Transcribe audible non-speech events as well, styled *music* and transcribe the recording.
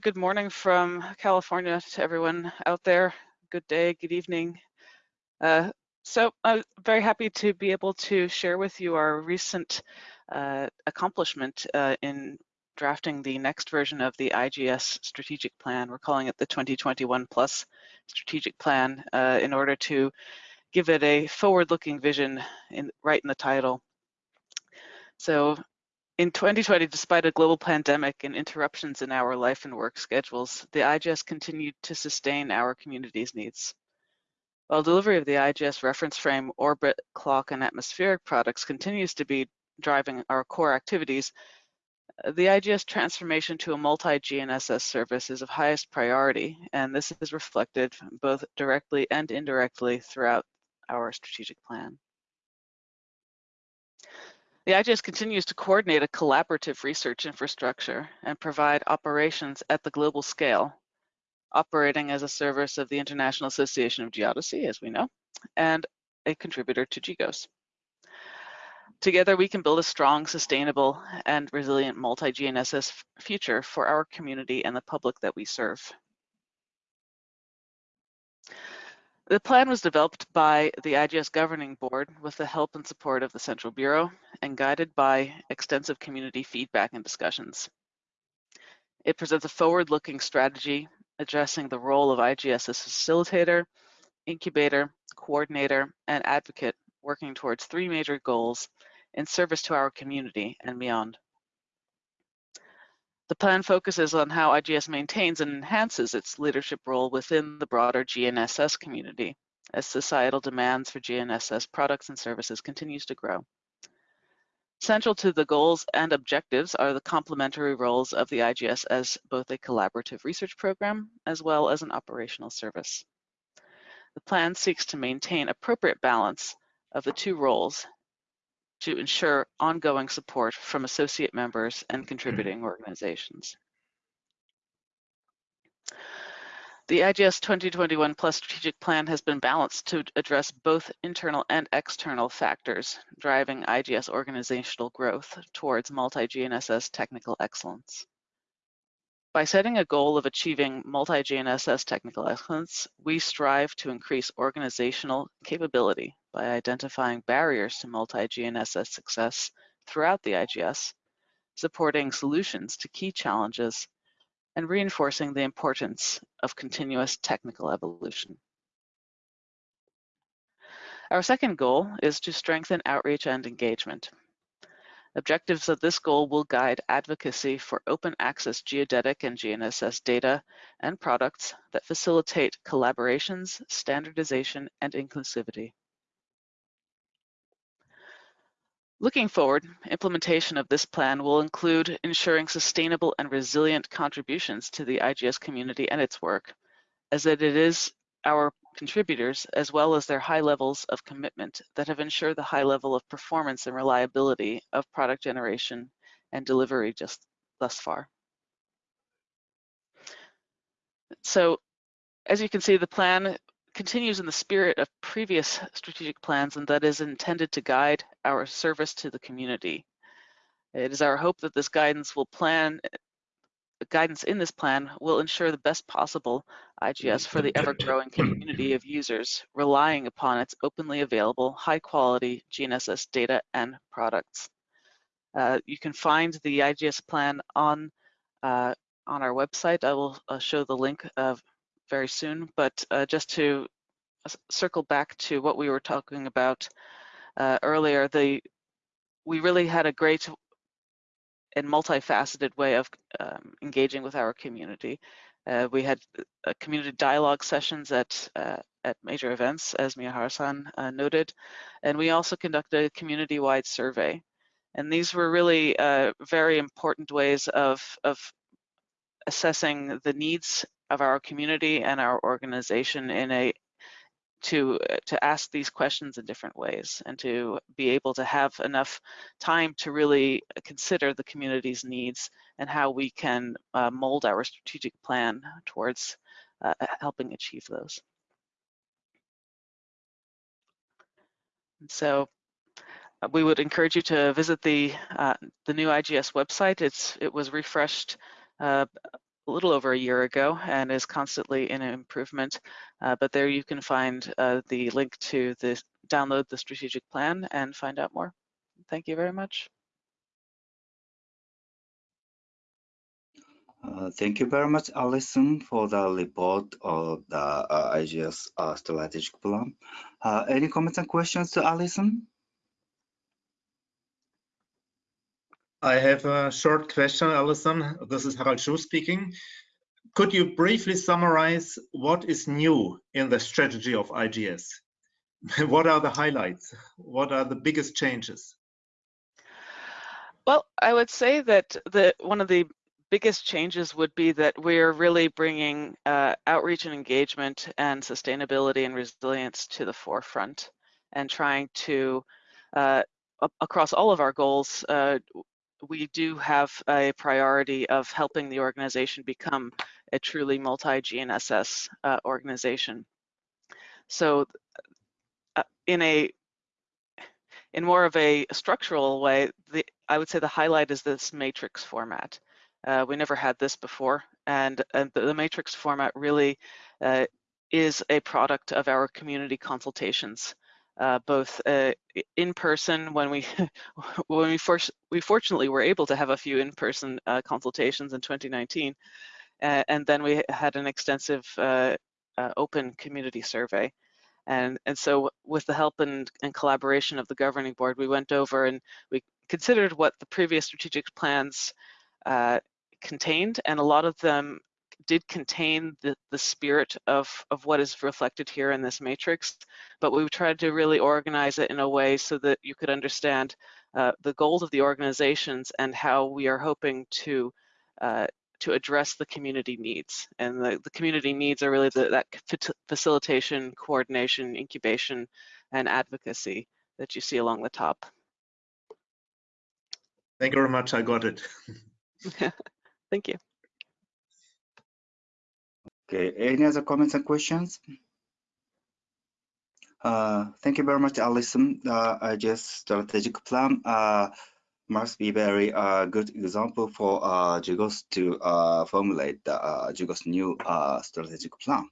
Good morning from California to everyone out there. Good day, good evening. Uh, so I'm very happy to be able to share with you our recent uh, accomplishment uh, in drafting the next version of the IGS strategic plan. We're calling it the 2021 plus strategic plan uh, in order to give it a forward-looking vision in, right in the title. So in 2020, despite a global pandemic and interruptions in our life and work schedules, the IGS continued to sustain our community's needs. While delivery of the IGS reference frame, orbit, clock, and atmospheric products continues to be driving our core activities, the IGS transformation to a multi-GNSS service is of highest priority, and this is reflected both directly and indirectly throughout our strategic plan. The IGS continues to coordinate a collaborative research infrastructure and provide operations at the global scale, operating as a service of the International Association of Geodesy, as we know, and a contributor to GGOS. Together, we can build a strong, sustainable, and resilient multi-GNSS future for our community and the public that we serve. The plan was developed by the IGS Governing Board with the help and support of the Central Bureau and guided by extensive community feedback and discussions. It presents a forward-looking strategy addressing the role of IGS as facilitator, incubator, coordinator, and advocate working towards three major goals in service to our community and beyond. The plan focuses on how IGS maintains and enhances its leadership role within the broader GNSS community as societal demands for GNSS products and services continues to grow. Central to the goals and objectives are the complementary roles of the IGS as both a collaborative research program as well as an operational service. The plan seeks to maintain appropriate balance of the two roles to ensure ongoing support from associate members and contributing mm-hmm. organizations. The IGS 2021 Plus strategic plan has been balanced to address both internal and external factors driving IGS organizational growth towards multi-GNSS technical excellence. By setting a goal of achieving multi-GNSS technical excellence, we strive to increase organizational capability by identifying barriers to multi-GNSS success throughout the IGS, supporting solutions to key challenges, and reinforcing the importance of continuous technical evolution. Our second goal is to strengthen outreach and engagement. Objectives of this goal will guide advocacy for open access geodetic and GNSS data and products that facilitate collaborations, standardization, and inclusivity. Looking forward, implementation of this plan will include ensuring sustainable and resilient contributions to the IGS community and its work, as it is our contributors, as well as their high levels of commitment that have ensured the high level of performance and reliability of product generation and delivery just thus far. So as you can see, the plan continues in the spirit of previous strategic plans and that is intended to guide our service to the community. It is our hope that this guidance will plan guidance in this plan will ensure the best possible IGS for the ever-growing community of users relying upon its openly available, high-quality GNSS data and products. Uh, you can find the IGS plan on uh, on our website. I will uh, show the link very soon, but uh, just to circle back to what we were talking about uh, earlier, the we really had a great and multifaceted way of um, engaging with our community. Uh, we had uh, community dialogue sessions at uh, at major events, as Miyahara-san uh, noted, and we also conducted a community-wide survey. And these were really very important ways of, of assessing the needs of our community and our organization in a to uh, to ask these questions in different ways and to be able to have enough time to really consider the community's needs and how we can uh, mold our strategic plan towards uh, helping achieve those. So uh, we would encourage you to visit the uh, the new IGS website. It's it was refreshed uh, a little over a year ago and is constantly in improvement. Uh, but there you can find uh, the link to the download the strategic plan and find out more. Thank you very much. Uh, thank you very much, Alison, for the report of the uh, IGS uh, strategic plan. Uh, any comments and questions to Alison? I have a short question, Alison. This is Harald Schuh speaking. Could you briefly summarize what is new in the strategy of IGS? *laughs* what are the highlights? What are the biggest changes? Well, I would say that the one of the biggest changes would be that we're really bringing uh, outreach and engagement and sustainability and resilience to the forefront and trying to, uh, across all of our goals, uh, we do have a priority of helping the organization become a truly multi-GNSS uh, organization. So uh, in a in more of a structural way, the, I would say the highlight is this matrix format. Uh, we never had this before, and, and the, the, matrix format really uh, is a product of our community consultations uh, both uh, in person when we *laughs* when we, for, we fortunately were able to have a few in-person uh, consultations in 2019, and then we had an extensive uh, uh, open community survey. And, and so with the help and, and collaboration of the governing board, we went over and we considered what the previous strategic plans uh, contained, and a lot of them did contain the, the spirit of, of what is reflected here in this matrix, but we've tried to really organize it in a way so that you could understand uh, the goals of the organizations and how we are hoping to uh, to address the community needs. And the, the community needs are really the, that facilitation, coordination, incubation, and advocacy that you see along the top. Thank you very much. I got it. *laughs* Thank you. Okay, any other comments and questions? Uh, thank you very much, Alison. Uh, I just strategic plan uh, must be very uh, good example for uh, GGOS to uh, formulate the uh, GGOS new uh, strategic plan.